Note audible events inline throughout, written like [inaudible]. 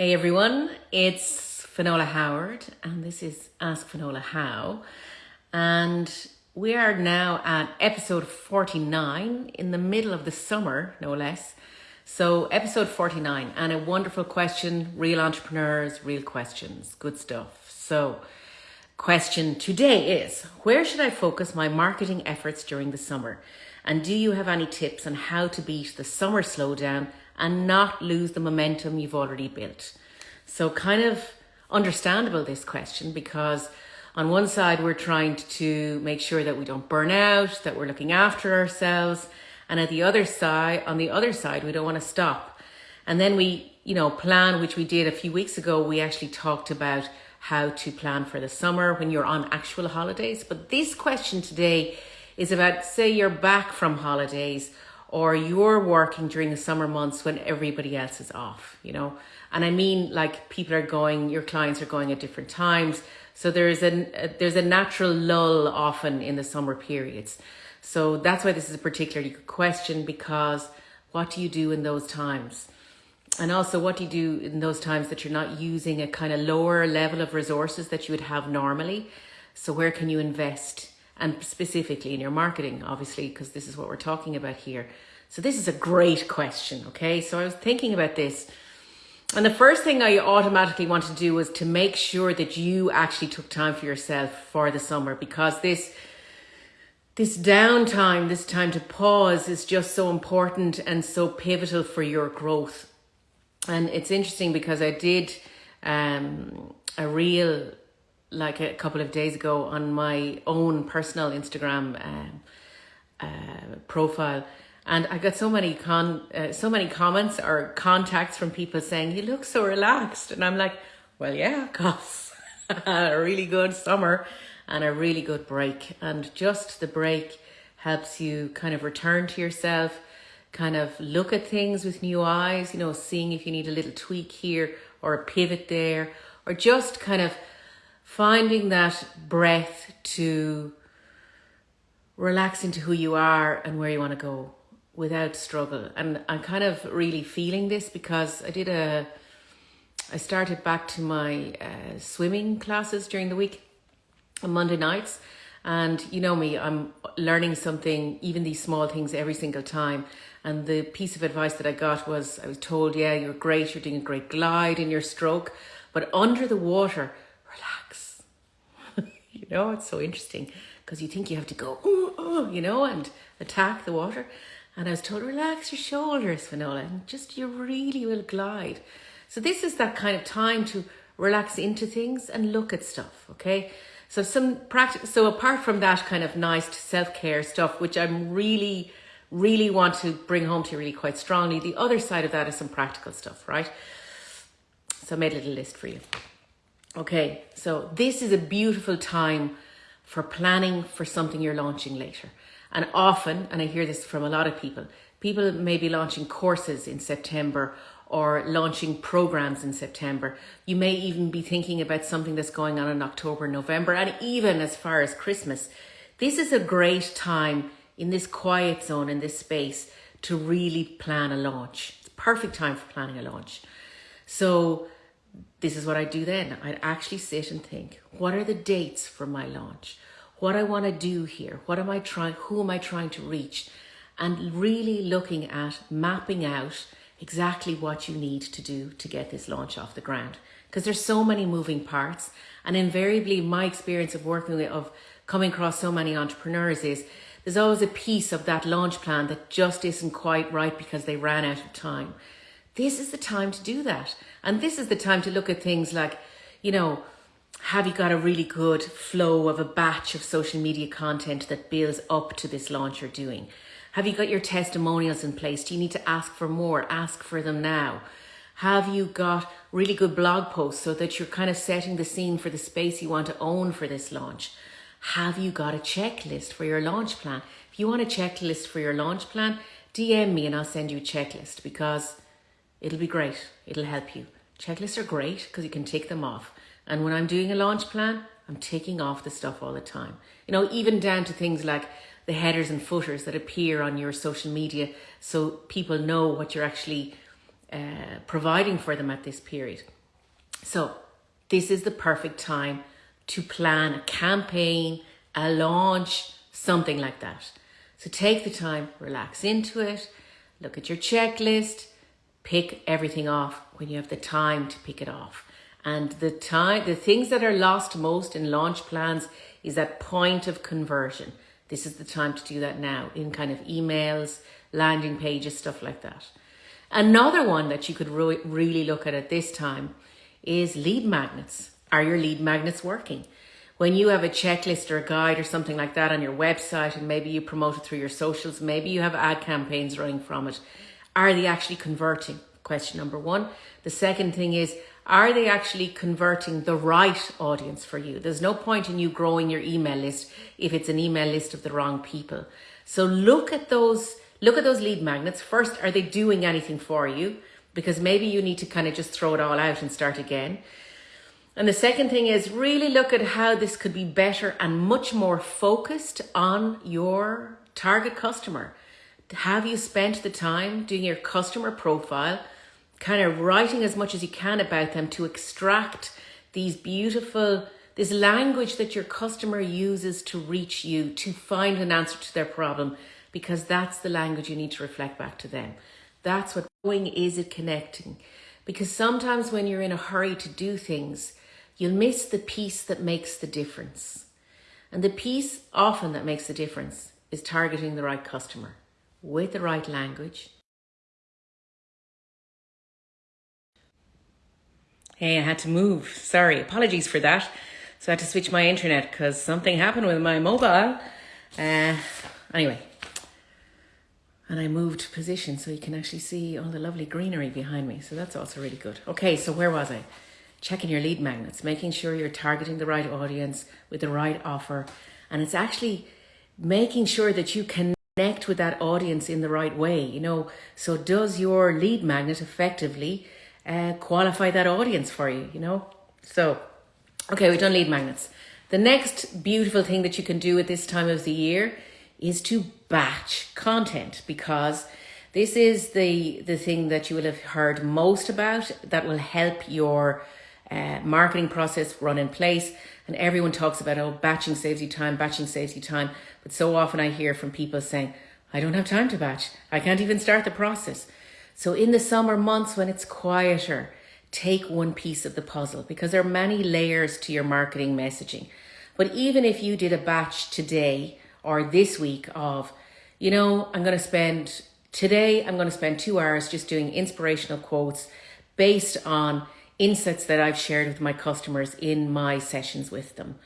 Hey everyone, it's Finola Howard and this is Ask Finola How. And we are now at episode 49 in the middle of the summer, no less. So, episode 49 and a wonderful question, real entrepreneurs, real questions, good stuff. So, question today is Where should I focus my marketing efforts during the summer? And do you have any tips on how to beat the summer slowdown and not lose the momentum you've already built? So, kind of understandable this question because on one side, we're trying to make sure that we don't burn out, that we're looking after ourselves. And at the other side, on the other side, we don't want to stop. And then we, you know, plan, which we did a few weeks ago. We actually talked about how to plan for the summer when you're on actual holidays. But this question today is about, say, you're back from holidays or you're working during the summer months when everybody else is off, you know. And I mean, like people are going, your clients are going at different times. So there's a, uh, there's a natural lull often in the summer periods. So that's why this is a particularly good question because what do you do in those times? And also what do you do in those times that you're not using a kind of lower level of resources that you would have normally? So where can you invest? And specifically in your marketing, obviously, because this is what we're talking about here. So this is a great question, okay? So I was thinking about this. And the first thing I automatically want to do was to make sure that you actually took time for yourself for the summer because this this downtime, this time to pause is just so important and so pivotal for your growth. And it's interesting because I did um, a real like a couple of days ago on my own personal Instagram um, uh, profile, and I got so many con uh, so many comments or contacts from people saying you look so relaxed, and I'm like, well, yeah, cause [laughs] a really good summer and a really good break, and just the break helps you kind of return to yourself, kind of look at things with new eyes, you know, seeing if you need a little tweak here or a pivot there, or just kind of finding that breath to relax into who you are and where you want to go without struggle. And I'm kind of really feeling this because I did a, I started back to my uh, swimming classes during the week on Monday nights. And you know me, I'm learning something, even these small things every single time. And the piece of advice that I got was I was told, yeah, you're great, you're doing a great glide in your stroke, but under the water, relax. You know, it's so interesting because you think you have to go, you know, and attack the water. And I was told, relax your shoulders, Finola, and just you really will glide. So this is that kind of time to relax into things and look at stuff, okay? So some practice. So apart from that kind of nice self-care stuff, which I'm really, really want to bring home to you really quite strongly, the other side of that is some practical stuff, right? So I made a little list for you. Okay, so this is a beautiful time for planning for something you're launching later. And often, and I hear this from a lot of people, people may be launching courses in September or launching programs in September. You may even be thinking about something that's going on in October, November, and even as far as Christmas. This is a great time in this quiet zone, in this space, to really plan a launch. It's perfect time for planning a launch. So this is what I do then. I'd actually sit and think, what are the dates for my launch? What I want to do here? What am I trying, who am I trying to reach? And really looking at mapping out exactly what you need to do to get this launch off the ground. Because there's so many moving parts. And invariably my experience of working with, of coming across so many entrepreneurs is there's always a piece of that launch plan that just isn't quite right because they ran out of time. This is the time to do that. And this is the time to look at things like, you know, have you got a really good flow of a batch of social media content that builds up to this launch you're doing? Have you got your testimonials in place? Do you need to ask for more? Ask for them now. Have you got really good blog posts so that you're kind of setting the scene for the space you want to own for this launch? Have you got a checklist for your launch plan? If you want a checklist for your launch plan, DM me and I'll send you a checklist because It'll be great. It'll help you. Checklists are great because you can take them off. And when I'm doing a launch plan, I'm taking off the stuff all the time. You know, even down to things like the headers and footers that appear on your social media so people know what you're actually uh, providing for them at this period. So, this is the perfect time to plan a campaign, a launch, something like that. So, take the time, relax into it, look at your checklist, pick everything off when you have the time to pick it off. And the time, the things that are lost most in launch plans is that point of conversion. This is the time to do that now in kind of emails, landing pages, stuff like that. Another one that you could re really look at at this time is lead magnets. Are your lead magnets working? When you have a checklist or a guide or something like that on your website and maybe you promote it through your socials, maybe you have ad campaigns running from it, are they actually converting? Question number one. The second thing is, are they actually converting the right audience for you? There's no point in you growing your email list if it's an email list of the wrong people. So look at those, look at those lead magnets. First, are they doing anything for you? Because maybe you need to kind of just throw it all out and start again. And the second thing is really look at how this could be better and much more focused on your target customer. Have you spent the time doing your customer profile? kind of writing as much as you can about them to extract these beautiful, this language that your customer uses to reach you, to find an answer to their problem, because that's the language you need to reflect back to them. That's what going is it connecting. Because sometimes when you're in a hurry to do things, you'll miss the piece that makes the difference. And the piece often that makes the difference is targeting the right customer with the right language Hey, I had to move. Sorry, apologies for that. So I had to switch my internet because something happened with my mobile. Uh, anyway, and I moved position so you can actually see all the lovely greenery behind me. So that's also really good. Okay, so where was I? Checking your lead magnets, making sure you're targeting the right audience with the right offer. And it's actually making sure that you connect with that audience in the right way. You know, so does your lead magnet effectively uh, qualify that audience for you, you know? So, okay, we've done lead magnets. The next beautiful thing that you can do at this time of the year is to batch content because this is the, the thing that you will have heard most about that will help your uh, marketing process run in place. And everyone talks about, oh, batching saves you time, batching saves you time. But so often I hear from people saying, I don't have time to batch. I can't even start the process. So in the summer months when it's quieter, take one piece of the puzzle because there are many layers to your marketing messaging. But even if you did a batch today or this week of, you know, I'm going to spend today, I'm going to spend two hours just doing inspirational quotes based on insights that I've shared with my customers in my sessions with them.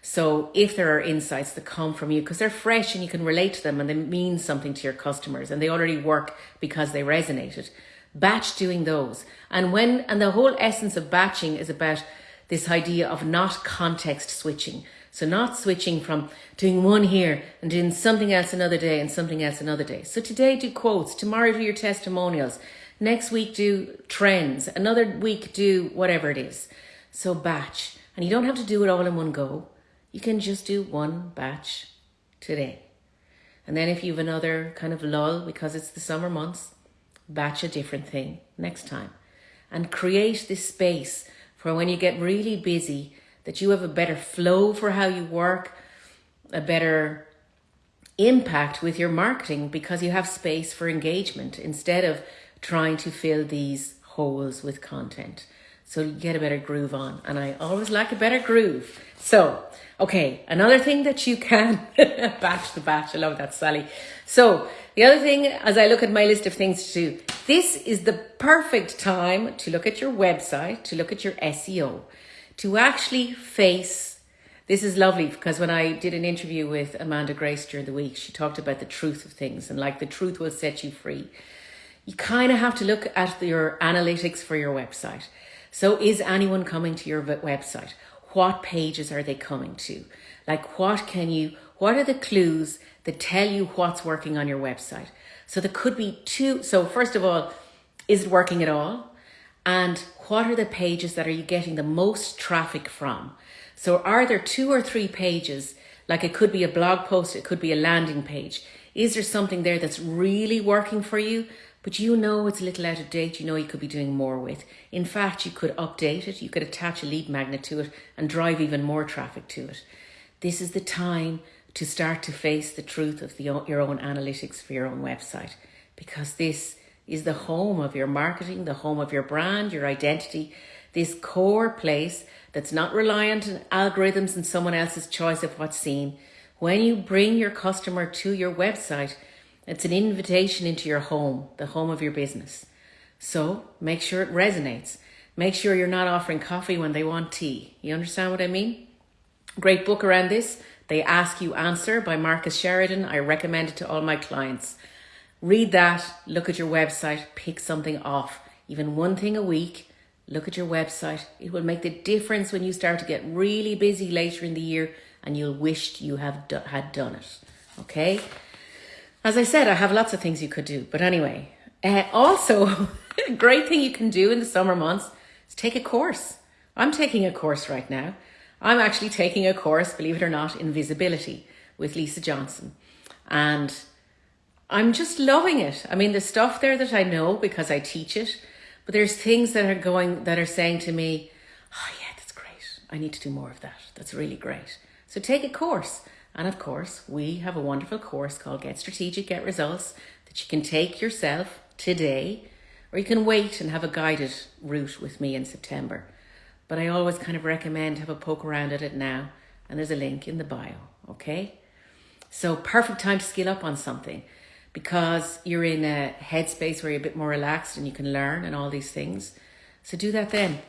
So if there are insights that come from you, because they're fresh and you can relate to them and they mean something to your customers and they already work because they resonated, batch doing those. And when, and the whole essence of batching is about this idea of not context switching. So not switching from doing one here and doing something else another day and something else another day. So today do quotes, tomorrow do your testimonials, next week do trends, another week do whatever it is. So batch. And you don't have to do it all in one go you can just do one batch today. And then if you have another kind of lull because it's the summer months, batch a different thing next time. And create this space for when you get really busy that you have a better flow for how you work, a better impact with your marketing because you have space for engagement instead of trying to fill these holes with content. So you get a better groove on. And I always like a better groove. So, okay, another thing that you can [laughs] batch the batch. I love that, Sally. So the other thing, as I look at my list of things to do, this is the perfect time to look at your website, to look at your SEO, to actually face this is lovely because when I did an interview with Amanda Grace during the week, she talked about the truth of things and like the truth will set you free. You kind of have to look at your analytics for your website. So is anyone coming to your website? What pages are they coming to? Like what can you, what are the clues that tell you what's working on your website? So there could be two. So first of all, is it working at all? And what are the pages that are you getting the most traffic from? So are there two or three pages, like it could be a blog post, it could be a landing page. Is there something there that's really working for you? But you know it's a little out of date, you know you could be doing more with. In fact, you could update it, you could attach a lead magnet to it and drive even more traffic to it. This is the time to start to face the truth of the, your own analytics for your own website because this is the home of your marketing, the home of your brand, your identity, this core place that's not reliant on algorithms and someone else's choice of what's seen. When you bring your customer to your website, it's an invitation into your home, the home of your business. So make sure it resonates. Make sure you're not offering coffee when they want tea. You understand what I mean? Great book around this. They Ask You Answer by Marcus Sheridan. I recommend it to all my clients. Read that, look at your website, pick something off. Even one thing a week, look at your website. It will make the difference when you start to get really busy later in the year and you'll wish you have do- had done it. Okay? As I said, I have lots of things you could do. But anyway, uh, also, [laughs] a great thing you can do in the summer months is take a course. I'm taking a course right now. I'm actually taking a course, believe it or not, in visibility with Lisa Johnson. And I'm just loving it. I mean, the stuff there that I know because I teach it, but there's things that are going, that are saying to me, oh yeah, that's great. I need to do more of that. That's really great. So take a course. And of course, we have a wonderful course called Get Strategic, Get Results that you can take yourself today, or you can wait and have a guided route with me in September. But I always kind of recommend have a poke around at it now, and there's a link in the bio, okay? So perfect time to skill up on something because you're in a headspace where you're a bit more relaxed and you can learn and all these things. So do that then.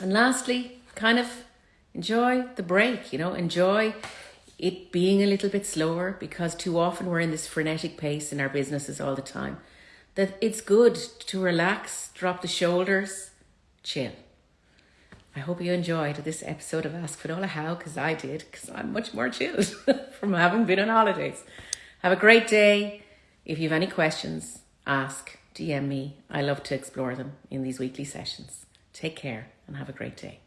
And lastly, kind of enjoy the break, you know, enjoy it being a little bit slower because too often we're in this frenetic pace in our businesses all the time. That it's good to relax, drop the shoulders, chill. I hope you enjoyed this episode of Ask Finola How because I did because I'm much more chilled [laughs] from having been on holidays. Have a great day. If you have any questions, ask, DM me. I love to explore them in these weekly sessions. Take care and have a great day.